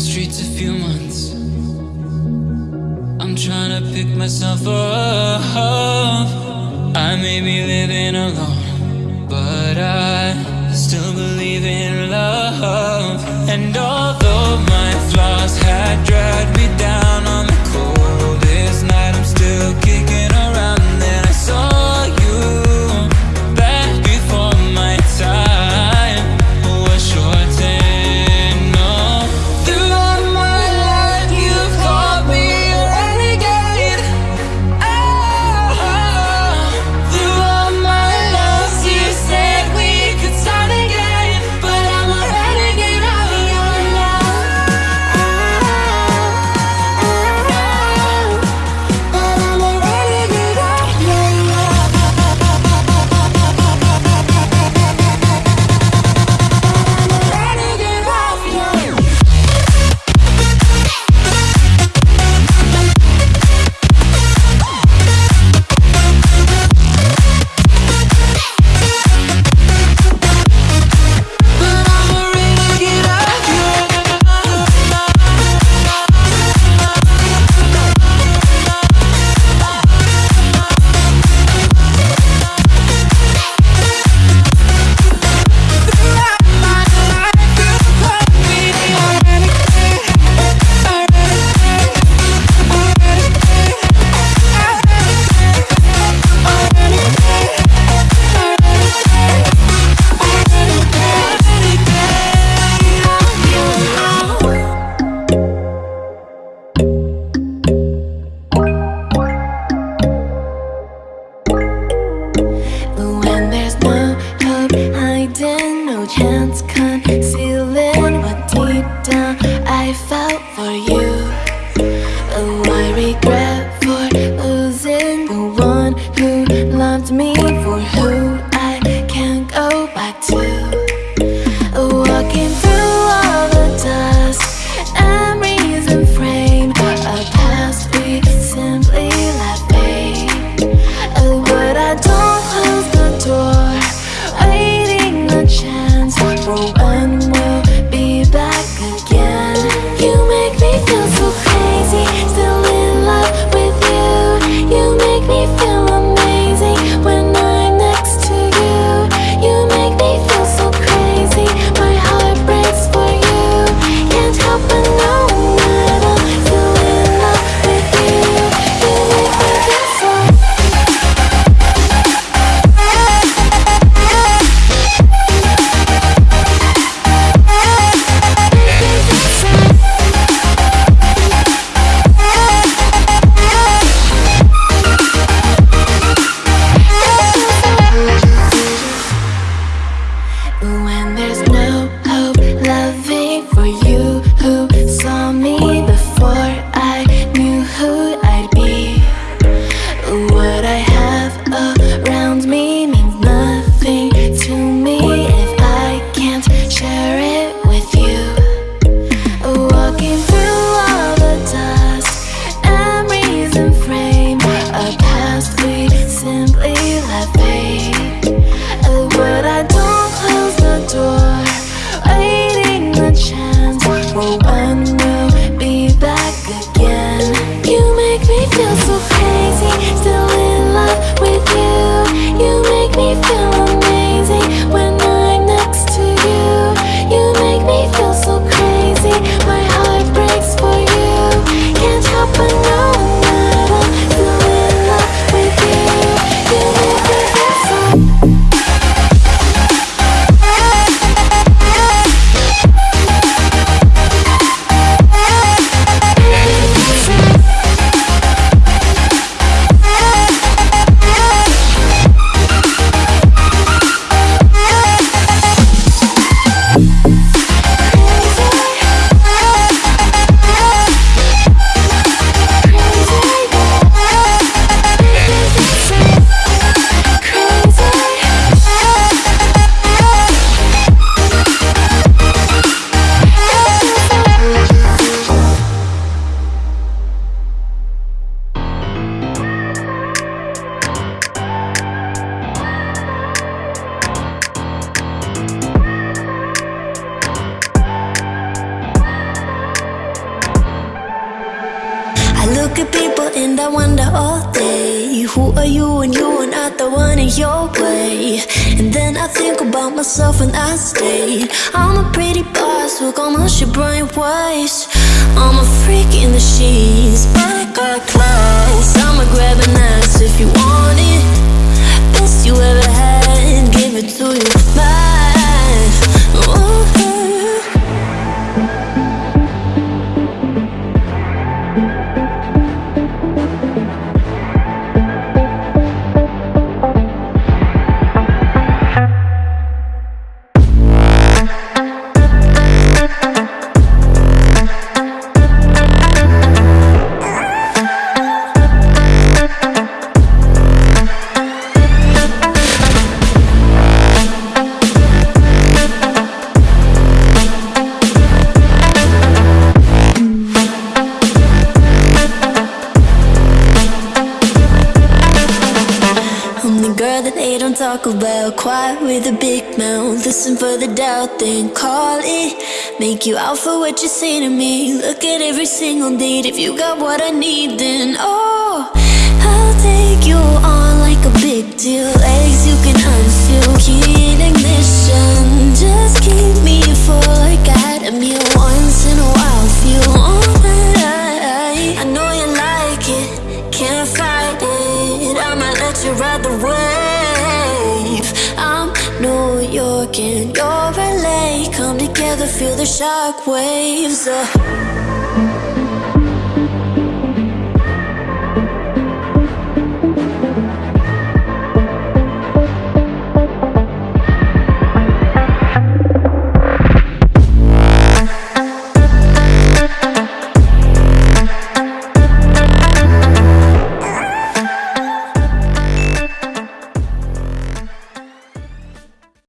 streets a few months. I'm trying to pick myself up. I may be living alone, but I. chance your way? And then I think about myself when I stay. I'm a pretty boss, look almost your brain waves. I'm a freak in the sheets, I got class. I'ma grab an ass if you want it. Best you ever had, give it to you. Mine. Quiet with a big mouth. Listen for the doubt, then call it. Make you out for what you say to me. Look at every single date If you got what I need, then oh I'll take you on like a big deal. Legs you can unfeel Key ignition. Just keep me full like I had a meal Once in a while, feel alright I know you like it. Can't fight it. I'ma let you ride the wave And your LA Come together, feel the shock waves uh.